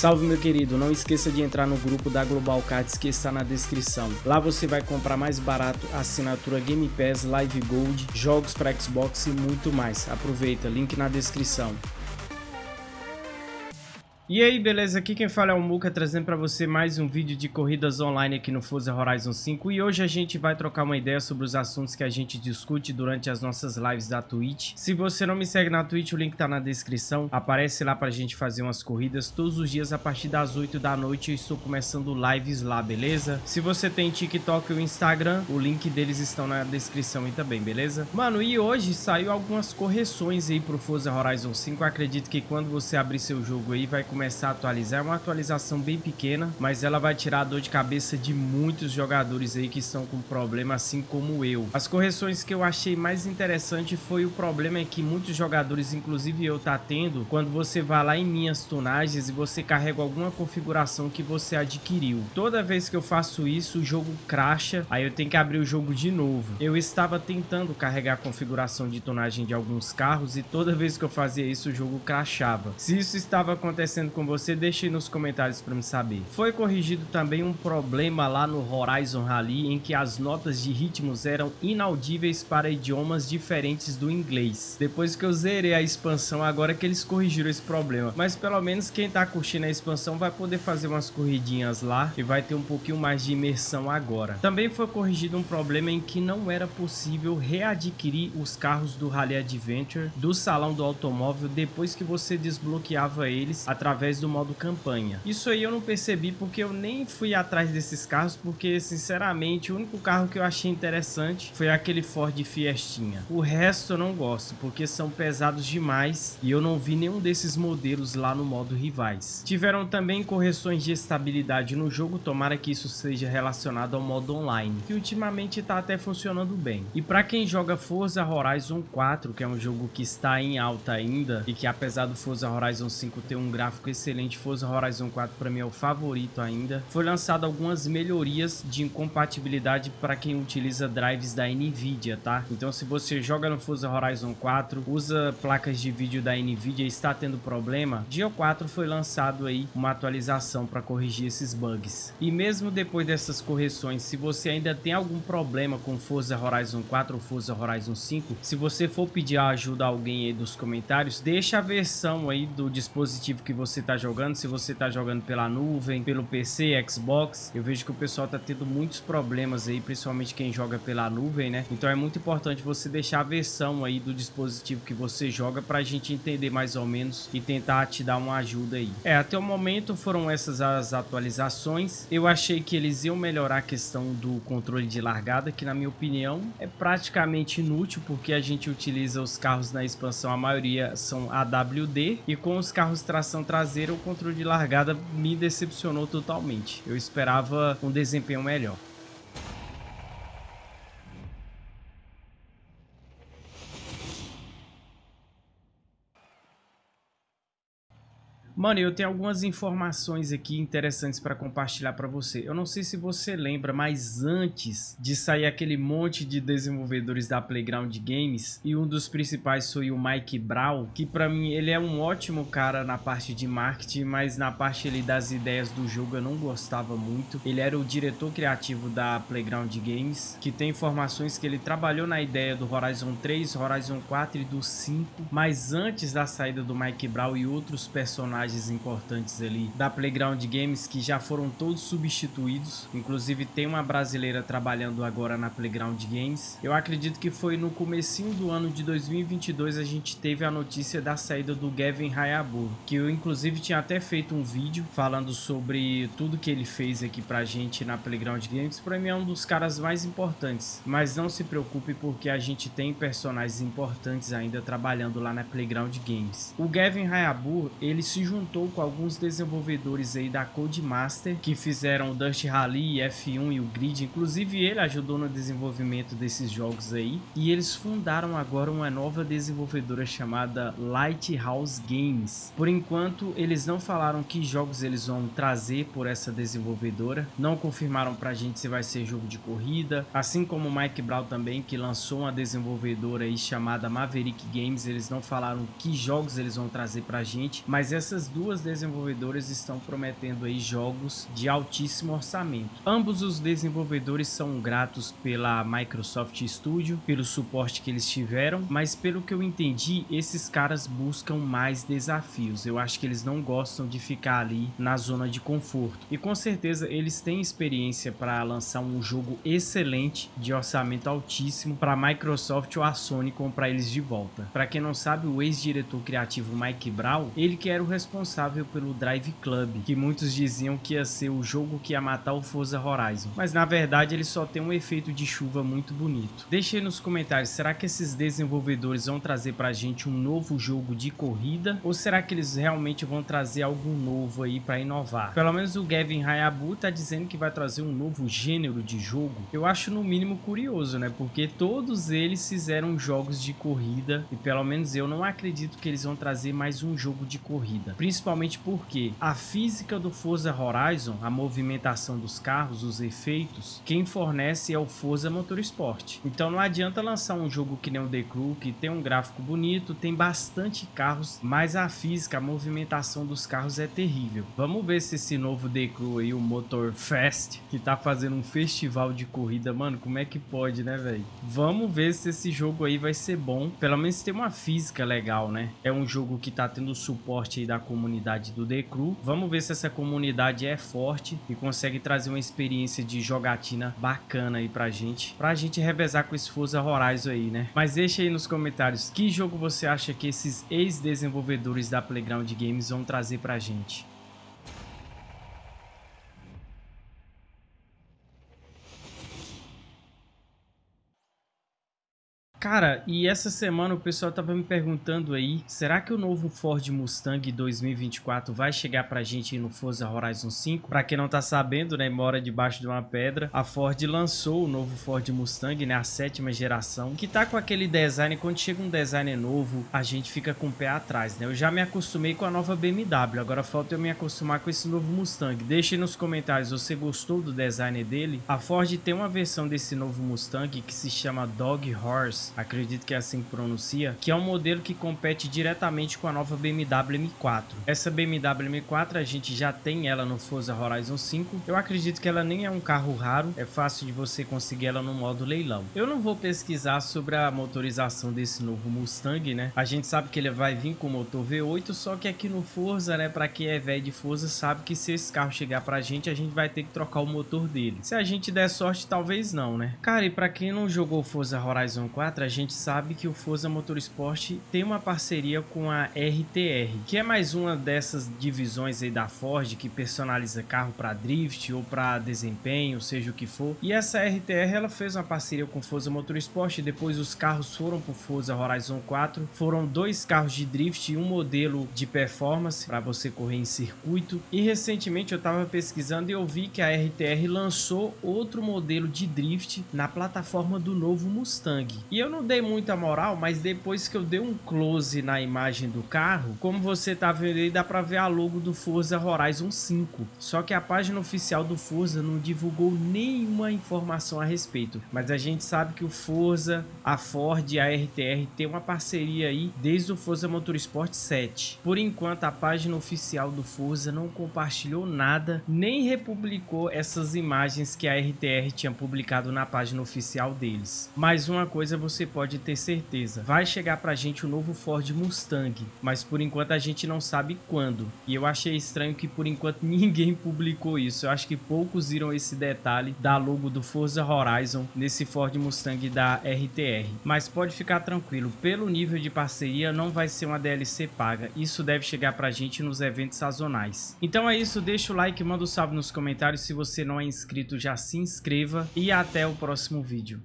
Salve meu querido, não esqueça de entrar no grupo da Global Cards que está na descrição. Lá você vai comprar mais barato assinatura Game Pass, Live Gold, jogos para Xbox e muito mais. Aproveita, link na descrição. E aí, beleza? Aqui quem fala é o Muka, trazendo para você mais um vídeo de corridas online aqui no Forza Horizon 5. E hoje a gente vai trocar uma ideia sobre os assuntos que a gente discute durante as nossas lives da Twitch. Se você não me segue na Twitch, o link tá na descrição. Aparece lá pra gente fazer umas corridas todos os dias a partir das 8 da noite. Eu estou começando lives lá, beleza? Se você tem TikTok ou Instagram, o link deles estão na descrição aí também, beleza? Mano, e hoje saiu algumas correções aí pro Forza Horizon 5. Eu acredito que quando você abrir seu jogo aí, vai começar começar a atualizar. É uma atualização bem pequena, mas ela vai tirar a dor de cabeça de muitos jogadores aí que estão com problema, assim como eu. As correções que eu achei mais interessante foi o problema é que muitos jogadores, inclusive eu, tá tendo quando você vai lá em minhas tunagens e você carrega alguma configuração que você adquiriu. Toda vez que eu faço isso, o jogo cracha, aí eu tenho que abrir o jogo de novo. Eu estava tentando carregar a configuração de tonagem de alguns carros e toda vez que eu fazia isso, o jogo crashava. Se isso estava acontecendo com você, deixe nos comentários para me saber. Foi corrigido também um problema lá no Horizon Rally em que as notas de ritmos eram inaudíveis para idiomas diferentes do inglês. Depois que eu zerei a expansão, agora que eles corrigiram esse problema. Mas pelo menos quem tá curtindo a expansão vai poder fazer umas corridinhas lá e vai ter um pouquinho mais de imersão agora. Também foi corrigido um problema em que não era possível readquirir os carros do Rally Adventure do salão do automóvel depois que você desbloqueava eles através através do modo campanha. Isso aí eu não percebi porque eu nem fui atrás desses carros, porque sinceramente o único carro que eu achei interessante foi aquele Ford Fiestinha. O resto eu não gosto, porque são pesados demais e eu não vi nenhum desses modelos lá no modo rivais. Tiveram também correções de estabilidade no jogo, tomara que isso seja relacionado ao modo online, que ultimamente está até funcionando bem. E para quem joga Forza Horizon 4, que é um jogo que está em alta ainda e que apesar do Forza Horizon 5 ter um gráfico excelente, Forza Horizon 4 para mim é o favorito ainda. Foi lançado algumas melhorias de incompatibilidade para quem utiliza drives da Nvidia, tá? Então se você joga no Forza Horizon 4, usa placas de vídeo da Nvidia e está tendo problema, dia 4 foi lançado aí uma atualização para corrigir esses bugs. E mesmo depois dessas correções, se você ainda tem algum problema com Forza Horizon 4 ou Forza Horizon 5, se você for pedir ajuda a alguém aí dos comentários, deixa a versão aí do dispositivo que você está jogando, se você está jogando pela nuvem, pelo PC, Xbox. Eu vejo que o pessoal está tendo muitos problemas aí, principalmente quem joga pela nuvem, né? Então é muito importante você deixar a versão aí do dispositivo que você joga para a gente entender mais ou menos e tentar te dar uma ajuda aí. É, até o momento foram essas as atualizações. Eu achei que eles iam melhorar a questão do controle de largada, que na minha opinião é praticamente inútil, porque a gente utiliza os carros na expansão, a maioria são AWD, e com os carros tração traseira traseira, o controle de largada me decepcionou totalmente. Eu esperava um desempenho melhor. Mano, eu tenho algumas informações aqui interessantes para compartilhar para você. Eu não sei se você lembra, mas antes de sair aquele monte de desenvolvedores da Playground Games, e um dos principais foi o Mike Brown, que para mim ele é um ótimo cara na parte de marketing, mas na parte ali das ideias do jogo eu não gostava muito. Ele era o diretor criativo da Playground Games, que tem informações que ele trabalhou na ideia do Horizon 3, Horizon 4 e do 5, mas antes da saída do Mike Brown e outros personagens personagens importantes ali da Playground Games que já foram todos substituídos. Inclusive tem uma brasileira trabalhando agora na Playground Games. Eu acredito que foi no comecinho do ano de 2022 a gente teve a notícia da saída do Gavin Hayabu, que eu inclusive tinha até feito um vídeo falando sobre tudo que ele fez aqui pra gente na Playground Games. Pra mim é um dos caras mais importantes, mas não se preocupe porque a gente tem personagens importantes ainda trabalhando lá na Playground Games. O Gavin Hayabu, ele se juntou juntou com alguns desenvolvedores aí da Codemaster que fizeram o Dust Rally, F1 e o Grid. Inclusive ele ajudou no desenvolvimento desses jogos aí. E eles fundaram agora uma nova desenvolvedora chamada Lighthouse Games. Por enquanto eles não falaram que jogos eles vão trazer por essa desenvolvedora. Não confirmaram pra gente se vai ser jogo de corrida. Assim como o Mike Brown também que lançou uma desenvolvedora aí chamada Maverick Games. Eles não falaram que jogos eles vão trazer pra gente. Mas essas duas desenvolvedoras estão prometendo aí jogos de altíssimo orçamento. Ambos os desenvolvedores são gratos pela Microsoft Studio, pelo suporte que eles tiveram, mas pelo que eu entendi, esses caras buscam mais desafios. Eu acho que eles não gostam de ficar ali na zona de conforto. E com certeza eles têm experiência para lançar um jogo excelente de orçamento altíssimo para a Microsoft ou a Sony comprar eles de volta. Para quem não sabe, o ex-diretor criativo Mike Brown, ele que era o responsável pelo Drive Club, que muitos diziam que ia ser o jogo que ia matar o Forza Horizon. Mas na verdade ele só tem um efeito de chuva muito bonito. Deixe aí nos comentários, será que esses desenvolvedores vão trazer pra gente um novo jogo de corrida? Ou será que eles realmente vão trazer algo novo aí para inovar? Pelo menos o Gavin Hayabu tá dizendo que vai trazer um novo gênero de jogo. Eu acho no mínimo curioso, né? Porque todos eles fizeram jogos de corrida e pelo menos eu não acredito que eles vão trazer mais um jogo de corrida. Principalmente porque a física do Forza Horizon, a movimentação dos carros, os efeitos, quem fornece é o Forza Motorsport. Então não adianta lançar um jogo que nem o The Crew, que tem um gráfico bonito, tem bastante carros, mas a física, a movimentação dos carros é terrível. Vamos ver se esse novo The Crew aí, o Motor Fest, que tá fazendo um festival de corrida, mano, como é que pode, né, velho? Vamos ver se esse jogo aí vai ser bom. Pelo menos tem uma física legal, né? É um jogo que tá tendo suporte aí da comunidade do Crew. Vamos ver se essa comunidade é forte e consegue trazer uma experiência de jogatina bacana aí pra gente. Pra gente revezar com esse Forza Horizon aí, né? Mas deixa aí nos comentários que jogo você acha que esses ex-desenvolvedores da Playground Games vão trazer pra gente. Cara, e essa semana o pessoal tava me perguntando aí, será que o novo Ford Mustang 2024 vai chegar pra gente no Forza Horizon 5? Pra quem não tá sabendo, né, mora debaixo de uma pedra, a Ford lançou o novo Ford Mustang, né, a sétima geração, que tá com aquele design, quando chega um design novo, a gente fica com o pé atrás, né? Eu já me acostumei com a nova BMW, agora falta eu me acostumar com esse novo Mustang. Deixe nos comentários, você gostou do design dele? A Ford tem uma versão desse novo Mustang que se chama Dog Horse, acredito que é assim que pronuncia, que é um modelo que compete diretamente com a nova BMW M4. Essa BMW M4 a gente já tem ela no Forza Horizon 5. Eu acredito que ela nem é um carro raro, é fácil de você conseguir ela no modo leilão. Eu não vou pesquisar sobre a motorização desse novo Mustang, né? A gente sabe que ele vai vir com motor V8, só que aqui no Forza, né, para quem é velho de Forza, sabe que se esse carro chegar pra gente, a gente vai ter que trocar o motor dele. Se a gente der sorte, talvez não, né? Cara, e para quem não jogou Forza Horizon 4, a gente sabe que o Forza Motorsport tem uma parceria com a RTR, que é mais uma dessas divisões aí da Ford que personaliza carro para drift ou para desempenho, seja o que for. E essa RTR ela fez uma parceria com o Forza Motorsport, e depois os carros foram para o Forza Horizon 4. Foram dois carros de drift e um modelo de performance para você correr em circuito. E recentemente eu estava pesquisando e eu vi que a RTR lançou outro modelo de drift na plataforma do novo Mustang. E eu não dei muita moral, mas depois que eu dei um close na imagem do carro, como você tá vendo aí, dá pra ver a logo do Forza Horizon 5. Só que a página oficial do Forza não divulgou nenhuma informação a respeito. Mas a gente sabe que o Forza, a Ford e a RTR tem uma parceria aí desde o Forza Motorsport 7. Por enquanto, a página oficial do Forza não compartilhou nada, nem republicou essas imagens que a RTR tinha publicado na página oficial deles. Mas uma coisa você pode ter certeza, vai chegar pra gente o novo Ford Mustang, mas por enquanto a gente não sabe quando. E eu achei estranho que por enquanto ninguém publicou isso. Eu acho que poucos viram esse detalhe da logo do Forza Horizon nesse Ford Mustang da RTR. Mas pode ficar tranquilo, pelo nível de parceria não vai ser uma DLC paga. Isso deve chegar pra gente nos eventos sazonais. Então é isso, deixa o like, manda um salve nos comentários. Se você não é inscrito, já se inscreva e até o próximo vídeo.